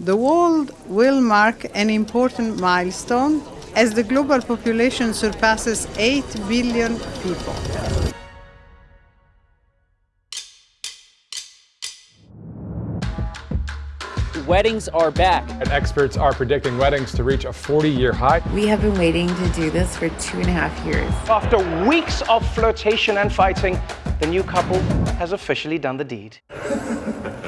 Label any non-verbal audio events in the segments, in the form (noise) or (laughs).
The world will mark an important milestone as the global population surpasses 8 billion people. Weddings are back. And experts are predicting weddings to reach a 40-year high. We have been waiting to do this for two and a half years. After weeks of flirtation and fighting, the new couple has officially done the deed. (laughs)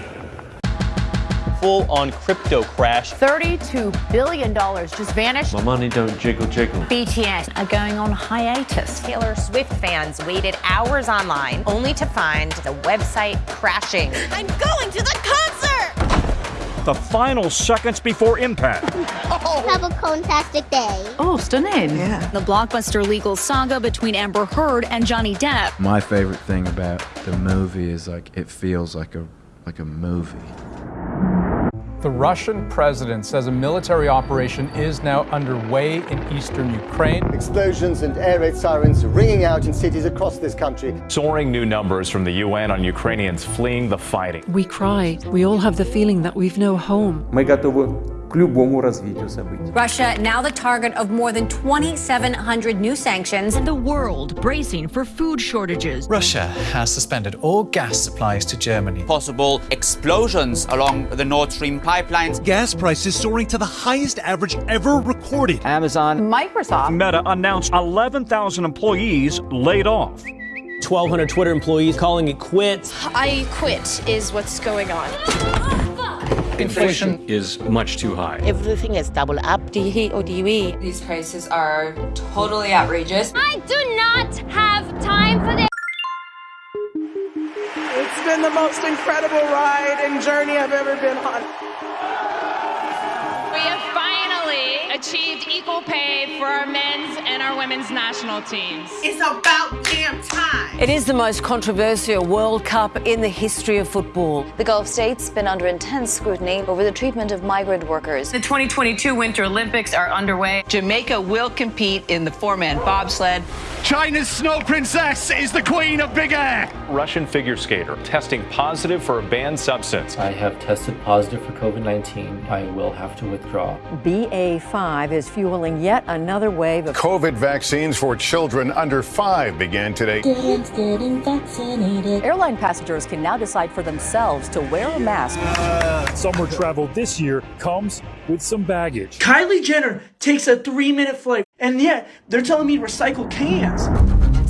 Full-on crypto crash. $32 billion just vanished. My money don't jiggle jiggle. BTS are going on hiatus. Taylor Swift fans waited hours online only to find the website crashing. I'm going to the concert! The final seconds before impact. Oh. Have a fantastic day. Oh, stunning. Yeah. The blockbuster legal saga between Amber Heard and Johnny Depp. My favorite thing about the movie is like it feels like a like a movie. The Russian president says a military operation is now underway in eastern Ukraine. Explosions and air raid sirens ringing out in cities across this country. Soaring new numbers from the UN on Ukrainians fleeing the fighting. We cry. We all have the feeling that we've no home. Мы готовы к любому развитию событий. Russia now the target of more than 2,700 new sanctions. And the world bracing for food shortages. Russia has suspended all gas supplies to Germany. Possible explosions along the Nord Stream pipelines. Gas prices soaring to the highest average ever recorded. Amazon. Microsoft. Meta announced 11,000 employees laid off. 1,200 Twitter employees calling it quits. I quit is what's going on. (laughs) Inflation is much too high. Everything is double up. Do or do? These prices are totally outrageous. I do not have time for this. It's been the most incredible ride and journey I've ever been on. We have finally achieved equal pay for our men's and our women's national teams. It's about damn time. It is the most controversial World Cup in the history of football. The Gulf states been under intense scrutiny over the treatment of migrant workers. The 2022 Winter Olympics are underway. Jamaica will compete in the four-man bobsled. China's snow princess is the queen of big air. Russian figure skater testing positive for a banned substance. I have tested positive for COVID-19. I will have to withdraw. BA5 is fueling yet another wave of COVID vaccines for children under five began today. Kids getting vaccinated. Airline passengers can now decide for themselves to wear a mask. Uh, summer travel this year comes with some baggage. Kylie Jenner takes a three-minute flight, and yet they're telling me recycle cans.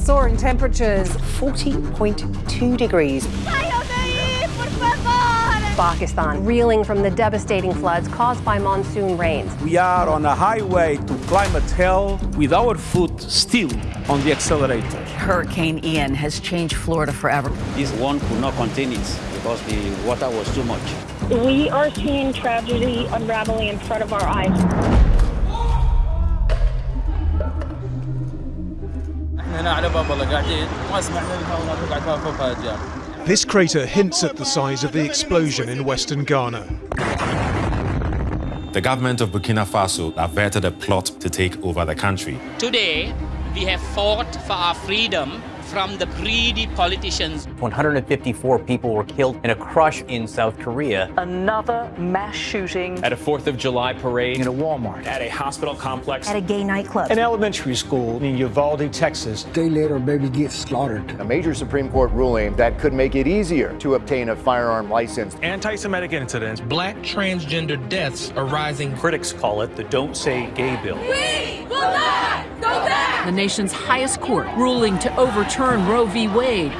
Soaring temperatures, 40.2 degrees. Pakistan reeling from the devastating floods caused by monsoon rains. We are on a highway to climate hell with our foot still on the accelerator. Hurricane Ian has changed Florida forever. This one could not continue because the water was too much. We are seeing tragedy unraveling in front of our eyes. This crater hints at the size of the explosion in western Ghana. The government of Burkina Faso averted a plot to take over the country. Today, we have fought for our freedom from the greedy politicians. 154 people were killed in a crush in South Korea. Another mass shooting. At a 4th of July parade. In a Walmart. At a hospital complex. At a gay nightclub. An elementary school in Uvalde, Texas. Day later, baby gets slaughtered. A major Supreme Court ruling that could make it easier to obtain a firearm license. Anti-Semitic incidents. Black transgender deaths are rising. Critics call it the Don't Say Gay Bill. We will not go back! The nation's highest court ruling to overturn Roe v. Wade.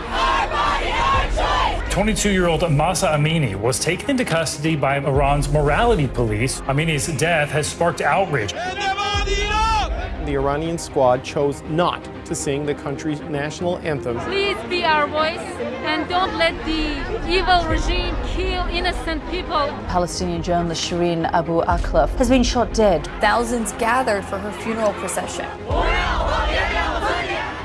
22-year-old Mahsa Amini was taken into custody by Iran's morality police. Amini's death has sparked outrage. The Iranian squad chose not to sing the country's national anthem. Please be our voice and don't let the evil regime kill innocent people. Palestinian journalist Shireen Abu Akleh has been shot dead. Thousands gathered for her funeral procession.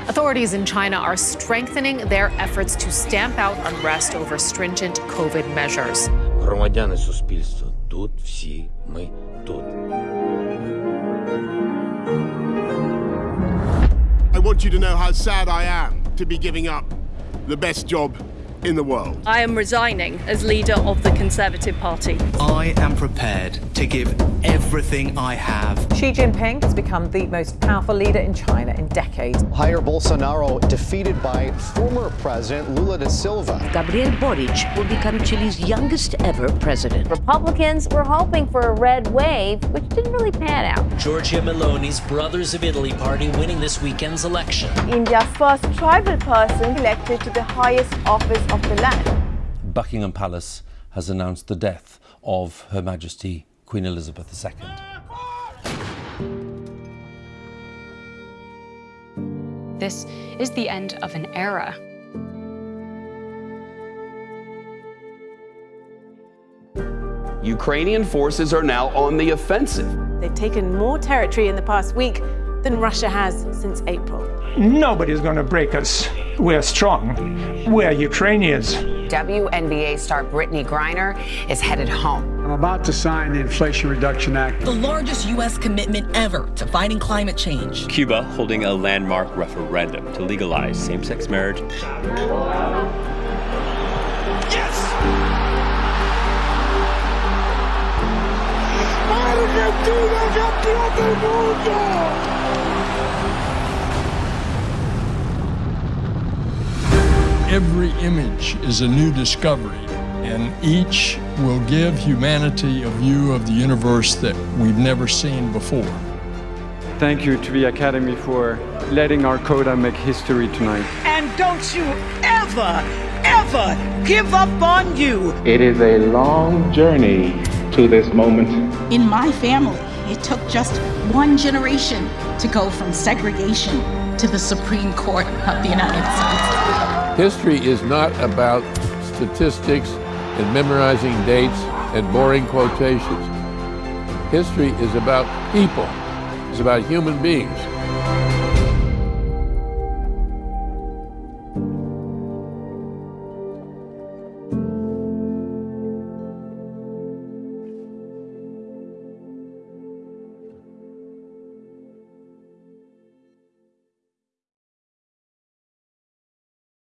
Authorities in China are strengthening their efforts to stamp out unrest over stringent COVID measures. Громадяни суспільства, тут всі ми тут. I want you to know how sad I am to be giving up the best job in the world. I am resigning as leader of the Conservative Party. I am prepared to give everything I have. Xi Jinping has become the most powerful leader in China in decades. Jair Bolsonaro defeated by former President Lula da Silva. Gabriel Boric will become Chile's youngest ever president. Republicans were hoping for a red wave, which didn't really pan out. Giorgia Meloni's Brothers of Italy party winning this weekend's election. India's first tribal person elected to the highest office of the land. Buckingham Palace has announced the death of Her Majesty Queen Elizabeth II. This is the end of an era. Ukrainian forces are now on the offensive. They've taken more territory in the past week than Russia has since April. Nobody's going to break us. We're strong. We're Ukrainians. WNBA star Brittney Griner is headed home. I'm about to sign the Inflation Reduction Act. The largest U.S. commitment ever to fighting climate change. Cuba holding a landmark referendum to legalize same sex marriage. Yes! Argentina campeón del mundo! Every image is a new discovery, and each will give humanity a view of the universe that we've never seen before. Thank you to the Academy for letting our coda make history tonight. And don't you ever, ever give up on you. It is a long journey to this moment. In my family, it took just one generation to go from segregation to the Supreme Court of the United States. History is not about statistics and memorizing dates and boring quotations. History is about people. It's about human beings.